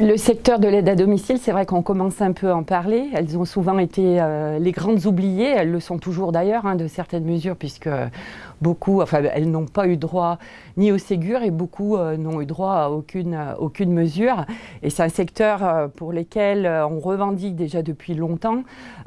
Le secteur de l'aide à domicile, c'est vrai qu'on commence un peu à en parler. Elles ont souvent été euh, les grandes oubliées, elles le sont toujours d'ailleurs, hein, de certaines mesures, puisque beaucoup, enfin elles n'ont pas eu droit ni au Ségur et beaucoup euh, n'ont eu droit à aucune, aucune mesure. Et c'est un secteur euh, pour lequel on revendique déjà depuis longtemps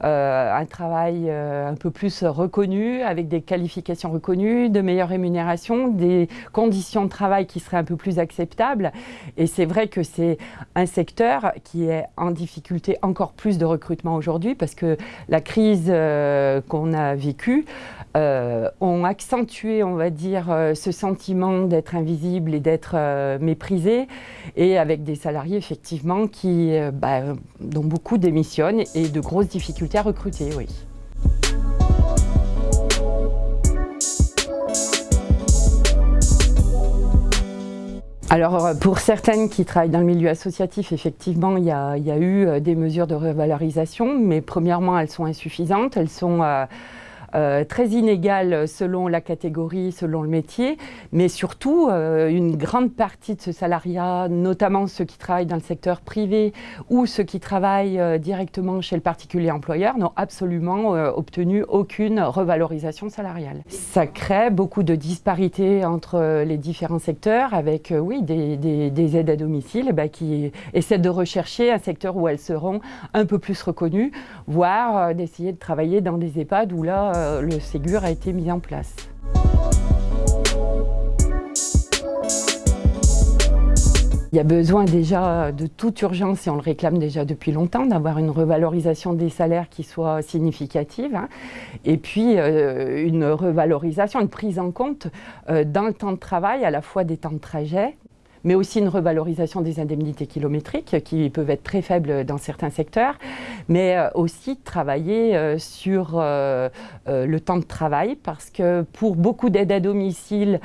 un travail un peu plus reconnu, avec des qualifications reconnues, de meilleures rémunérations, des conditions de travail qui seraient un peu plus acceptables. Et c'est vrai que c'est un secteur qui est en difficulté encore plus de recrutement aujourd'hui parce que la crise euh, qu'on a vécue euh, ont accentué, on va dire, euh, ce sentiment d'être invisible et d'être méprisé et avec des salariés effectivement qui, bah, dont beaucoup démissionnent et de grosses difficultés à recruter, oui. Alors euh, pour certaines qui travaillent dans le milieu associatif, effectivement, il y a, eu euh, des mesures de revalorisation, mais premièrement, elles sont insuffisantes. Elles sont euh, euh, très inégale selon la catégorie, selon le métier, mais surtout euh, une grande partie de ce salariat, notamment ceux qui travaillent dans le secteur privé ou ceux qui travaillent euh, directement chez le particulier employeur, n'ont absolument obtenu aucune revalorisation salariale. Ça crée beaucoup de disparités entre les différents secteurs avec, oui, des, aides à domicile ben, qui essaient de rechercher un secteur où elles seront un peu plus reconnues, voire d'essayer de travailler dans des EHPAD où là, euh, le Ségur a été mis en place. Il y a besoin déjà de toute urgence, et on le réclame déjà depuis longtemps, d'avoir une revalorisation des salaires qui soit significative. Hein. Et puis euh, une revalorisation, une prise en compte euh, dans le temps de travail, à la fois des temps de trajet, mais aussi une revalorisation des indemnités kilométriques qui peuvent être très faibles dans certains secteurs, mais euh, aussi travailler euh, sur euh, le temps de travail parce que pour beaucoup d'aides à domicile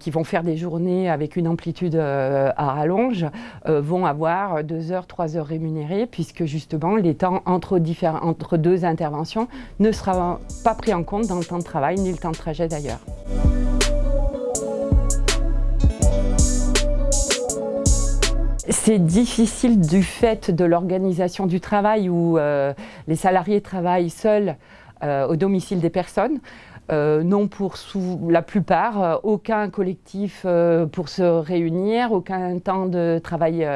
qui vont faire des journées avec une amplitude à rallonge vont avoir deux heures, trois heures rémunérées puisque justement les temps entre, entre deux interventions ne sera pas pris en compte dans le temps de travail ni le temps de trajet d'ailleurs. C'est difficile du fait de l'organisation du travail où euh, les salariés travaillent seuls euh, au domicile des personnes. Euh, non pour la plupart, euh, aucun collectif euh, pour se réunir, aucun temps de travail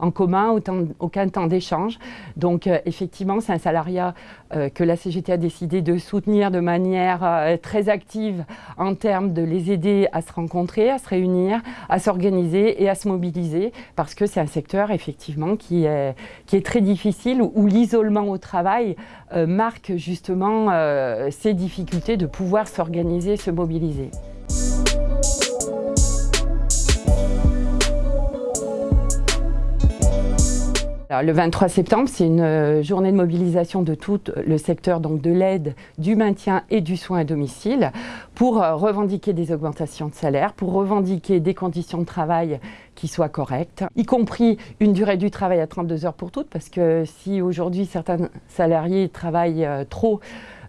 en commun, aucun, temps d'échange. Donc effectivement, c'est un salariat que la CGT a décidé de soutenir de manière très active en termes de les aider à se rencontrer, à se réunir, à s'organiser et à se mobiliser parce que c'est un secteur effectivement qui est, qui est très difficile où, l'isolement au travail marque justement ces difficultés de pouvoir pouvoir s'organiser, se mobiliser. le 23 septembre, c'est une euh, journée de mobilisation de tout le secteur donc de l'aide, du maintien et du soin à domicile pour euh, revendiquer des augmentations de salaire, pour revendiquer des conditions de travail qui soient correctes, y compris une durée du travail à 32 heures pour toutes, parce que si aujourd'hui certains salariés travaillent euh, trop,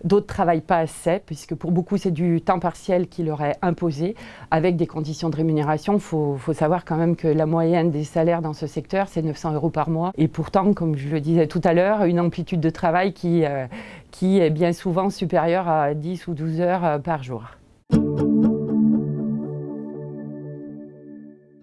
D'autres ne travaillent pas assez, puisque pour beaucoup, c'est du temps partiel qui leur est imposé, avec des conditions de rémunération. Il faut, savoir quand même que la moyenne des salaires dans ce secteur, c'est 900 euros par mois. Et pourtant, comme je le disais tout à l'heure, une amplitude de travail qui, euh, qui est bien souvent supérieure à 10 ou 12 heures euh, par jour.